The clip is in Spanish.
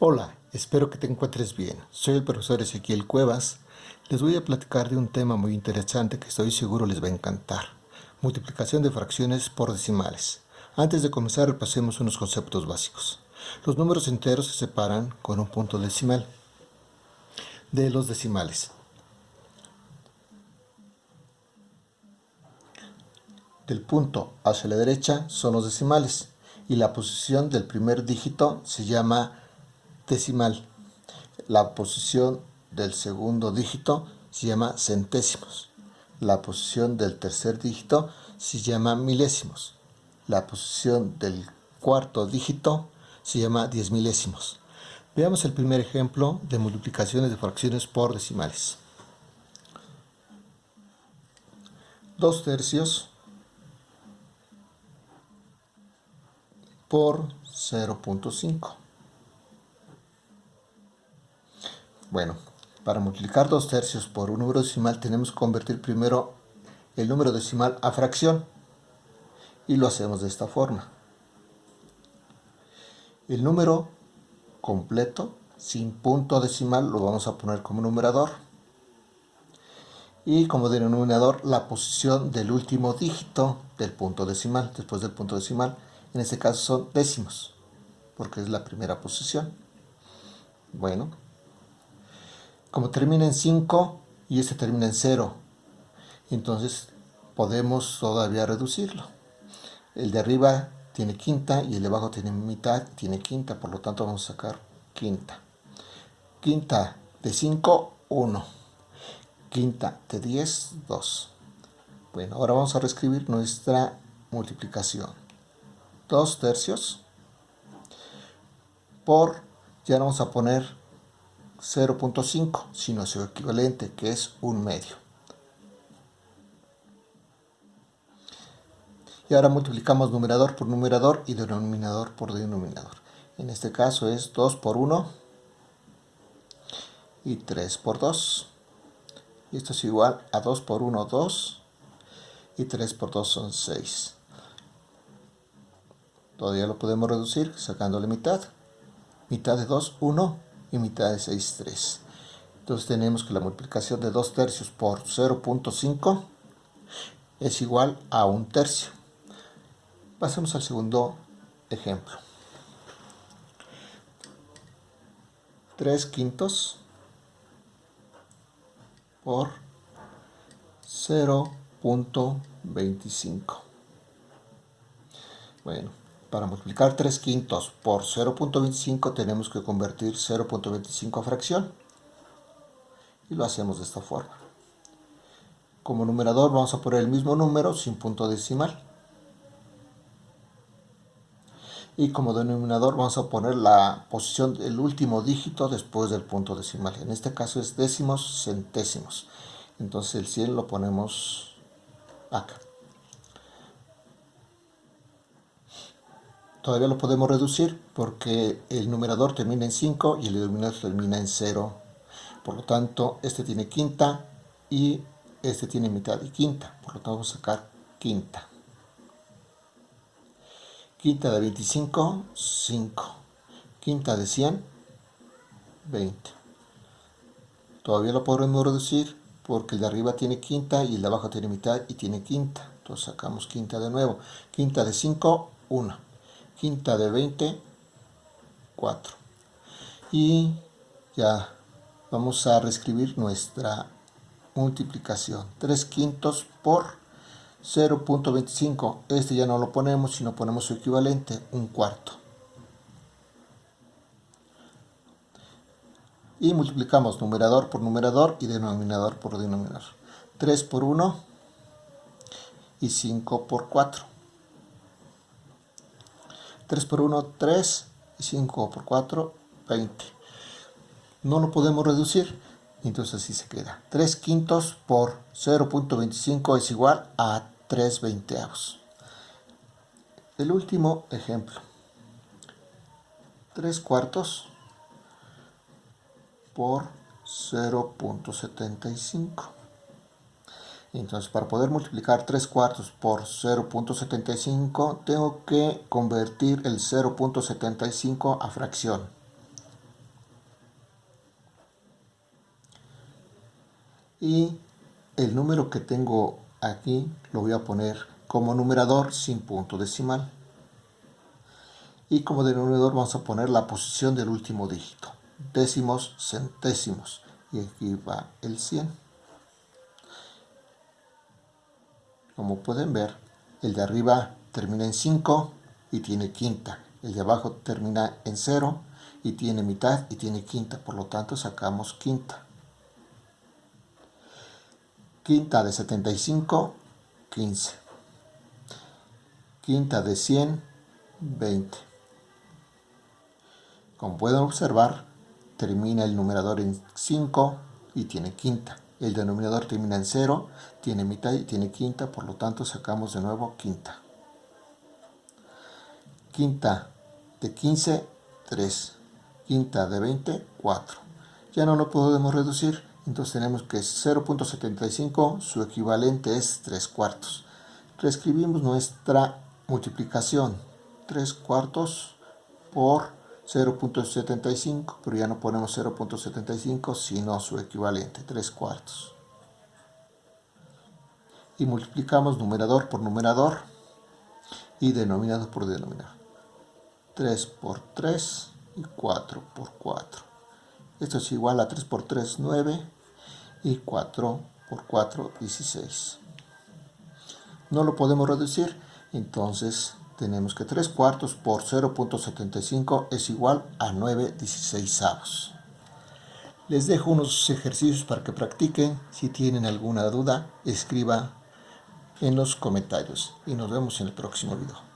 Hola, espero que te encuentres bien. Soy el profesor Ezequiel Cuevas. Les voy a platicar de un tema muy interesante que estoy seguro les va a encantar. Multiplicación de fracciones por decimales. Antes de comenzar repasemos unos conceptos básicos. Los números enteros se separan con un punto decimal de los decimales. Del punto hacia la derecha son los decimales y la posición del primer dígito se llama decimal. La posición del segundo dígito se llama centésimos. La posición del tercer dígito se llama milésimos. La posición del cuarto dígito se llama diez milésimos. Veamos el primer ejemplo de multiplicaciones de fracciones por decimales. 2 tercios por 0.5. Bueno, para multiplicar 2 tercios por un número decimal tenemos que convertir primero el número decimal a fracción. Y lo hacemos de esta forma. El número completo, sin punto decimal, lo vamos a poner como numerador. Y como denominador, la posición del último dígito del punto decimal, después del punto decimal. En este caso son décimos, porque es la primera posición. Bueno, como termina en 5 y este termina en 0, entonces podemos todavía reducirlo. El de arriba tiene quinta y el de abajo tiene mitad, tiene quinta, por lo tanto vamos a sacar quinta. Quinta de 5, 1. Quinta de 10, 2. Bueno, ahora vamos a reescribir nuestra multiplicación. 2 tercios por, ya vamos a poner 0.5, sino su equivalente, que es un medio. Y ahora multiplicamos numerador por numerador y denominador por denominador. En este caso es 2 por 1 y 3 por 2. Y esto es igual a 2 por 1, 2 y 3 por 2 son 6. Todavía lo podemos reducir sacando la mitad. Mitad de 2, 1 y mitad de 6, 3. Entonces tenemos que la multiplicación de 2 tercios por 0.5 es igual a 1 tercio. Pasemos al segundo ejemplo. 3 quintos por 0.25. Bueno, para multiplicar 3 quintos por 0.25 tenemos que convertir 0.25 a fracción. Y lo hacemos de esta forma. Como numerador vamos a poner el mismo número sin punto decimal. Y como denominador vamos a poner la posición del último dígito después del punto decimal. En este caso es décimos centésimos. Entonces el 100 lo ponemos acá. Todavía lo podemos reducir porque el numerador termina en 5 y el denominador termina en 0. Por lo tanto, este tiene quinta y este tiene mitad y quinta. Por lo tanto, vamos a sacar quinta. Quinta de 25, 5. Quinta de 100, 20. Todavía lo podemos reducir porque el de arriba tiene quinta y el de abajo tiene mitad y tiene quinta. Entonces sacamos quinta de nuevo. Quinta de 5, 1 quinta de 20, 4. Y ya vamos a reescribir nuestra multiplicación. 3 quintos por 0.25. Este ya no lo ponemos, sino ponemos su equivalente, un cuarto. Y multiplicamos numerador por numerador y denominador por denominador. 3 por 1 y 5 por 4. 3 por 1, 3, y 5 por 4, 20. No lo podemos reducir, entonces así se queda. 3 quintos por 0.25 es igual a 3 veinteavos. El último ejemplo. 3 cuartos por 0.75. Entonces para poder multiplicar 3 cuartos por 0.75 tengo que convertir el 0.75 a fracción. Y el número que tengo aquí lo voy a poner como numerador sin punto decimal. Y como denominador vamos a poner la posición del último dígito. Décimos, centésimos. Y aquí va el 100. Como pueden ver el de arriba termina en 5 y tiene quinta. El de abajo termina en 0 y tiene mitad y tiene quinta. Por lo tanto sacamos quinta. Quinta de 75 15 quinta de 100 20 como pueden observar termina el numerador en 5 y tiene quinta el denominador termina en 0 tiene mitad y tiene quinta por lo tanto sacamos de nuevo quinta. Quinta de 15 3 quinta de 20 4 ya no lo podemos reducir entonces tenemos que 0.75, su equivalente es 3 cuartos. Reescribimos nuestra multiplicación, 3 cuartos por 0.75, pero ya no ponemos 0.75, sino su equivalente, 3 cuartos. Y multiplicamos numerador por numerador y denominador por denominador. 3 por 3 y 4 por 4. Esto es igual a 3 por 3, 9 y 4 por 4, 16. No lo podemos reducir, entonces tenemos que 3 cuartos por 0.75 es igual a 9 16 avos. Les dejo unos ejercicios para que practiquen. Si tienen alguna duda, escriba en los comentarios y nos vemos en el próximo video.